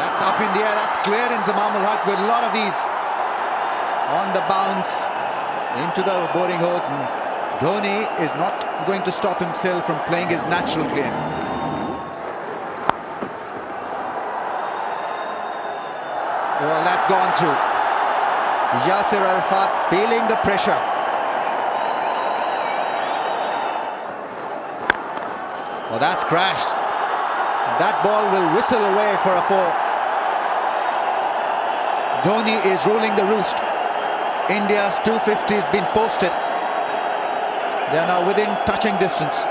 That's up in the air. That's clear Inzamam ul Haq with a lot of ease. On the bounce into the boarding holes. And Dhoni is not going to stop himself from playing his natural game. Well, that's gone through. Yasir Arafat feeling the pressure. Well, that's crashed. That ball will whistle away for a four. Dhoni is ruling the roost. India's 250 has been posted. They are now within touching distance.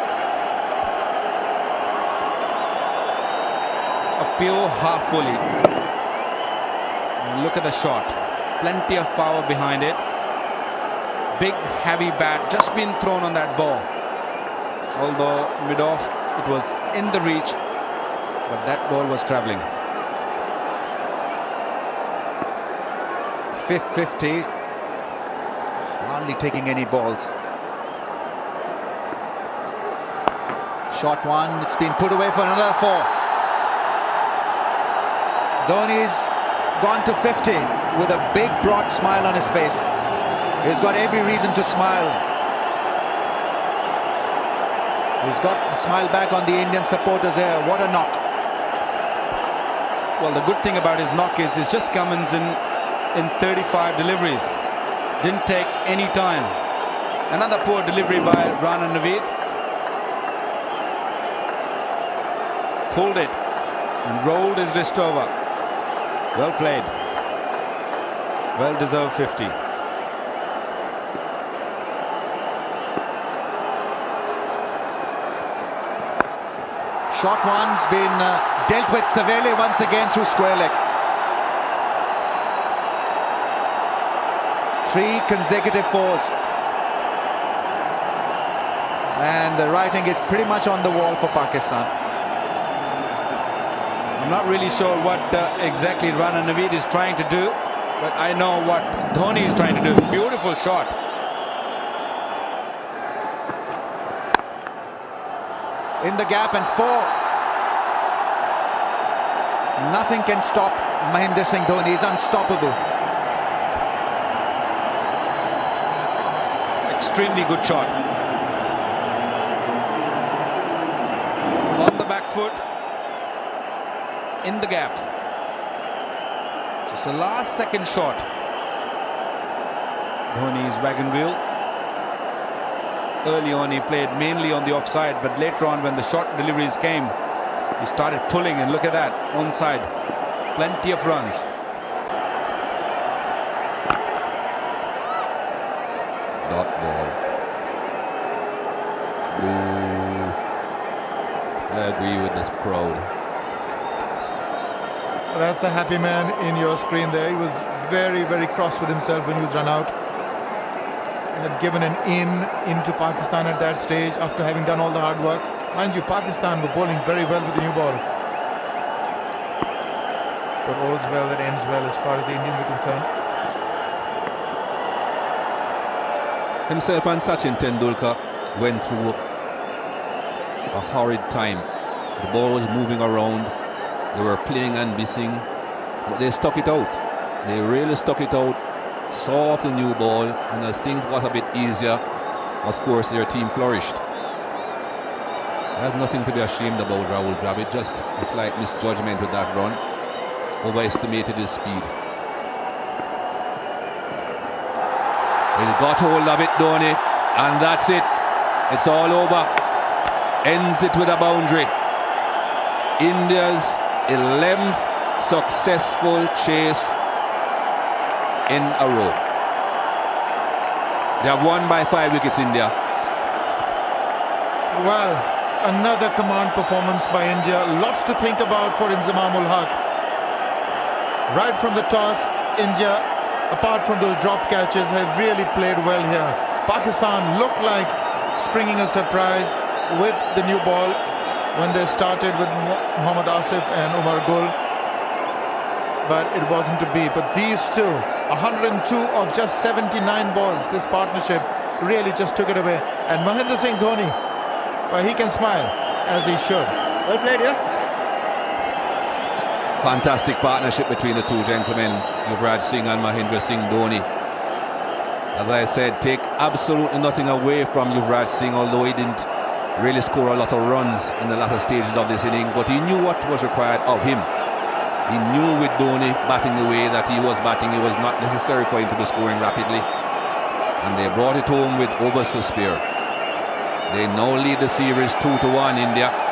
A pure half volley. Look at the shot. Plenty of power behind it. Big heavy bat just been thrown on that ball. Although mid-off it was in the reach but that ball was travelling. Fifth 50. Hardly taking any balls. Shot one. It's been put away for another four. Dhoni's gone to 50 with a big broad smile on his face. He's got every reason to smile. He's got the smile back on the Indian supporters here. What a knock. Well, the good thing about his knock is he's just come in in 35 deliveries. Didn't take any time. Another poor delivery by Rana Naveed. Pulled it and rolled his wrist over. Well played. Well deserved 50. Shot one's been uh, dealt with severely once again through square leg. Three consecutive fours. And the writing is pretty much on the wall for Pakistan. I'm not really sure what uh, exactly Rana Naveed is trying to do, but I know what Dhoni is trying to do. Beautiful shot. in the gap and four. Nothing can stop Mahendra Singh Dhoni. He's unstoppable. Extremely good shot. On the back foot. In the gap. Just a last second shot. Dhoni's wagon wheel early on he played mainly on the offside but later on when the short deliveries came he started pulling and look at that onside plenty of runs Boo. I agree with this crowd that's a happy man in your screen there he was very very cross with himself when he was run out And had given an in into Pakistan at that stage after having done all the hard work. Mind you, Pakistan were bowling very well with the new ball. But all's well that ends well as far as the Indians are concerned. Himself and Sachin Tendulkar went through a horrid time. The ball was moving around. They were playing and missing, but they stuck it out. They really stuck it out saw off the new ball, and as things got a bit easier, of course, their team flourished. There's nothing to be ashamed about, Rahul Dravid. Just a slight misjudgment with that run. Overestimated his speed. He's got hold of it, Dhoni, and that's it. It's all over. Ends it with a boundary. India's 11th successful chase in a row. They have won by five wickets, India. Well, another command performance by India. Lots to think about for Inzamam ul Haq. Right from the toss, India, apart from those drop catches, have really played well here. Pakistan looked like springing a surprise with the new ball when they started with Muhammad Asif and Umar Gul. But it wasn't to be. But these two 102 of just 79 balls. This partnership really just took it away. And Mahendra Singh Dhoni, well, he can smile as he should. Well played, yeah. Fantastic partnership between the two gentlemen, Yuvraj Singh and Mahendra Singh Dhoni. As I said, take absolutely nothing away from Yuvraj Singh, although he didn't really score a lot of runs in the latter stages of this inning, but he knew what was required of him. He knew with Dhoni batting the way that he was batting, it was not necessary for him to be scoring rapidly. And they brought it home with overs to spare. They now lead the series 2 to 1 India.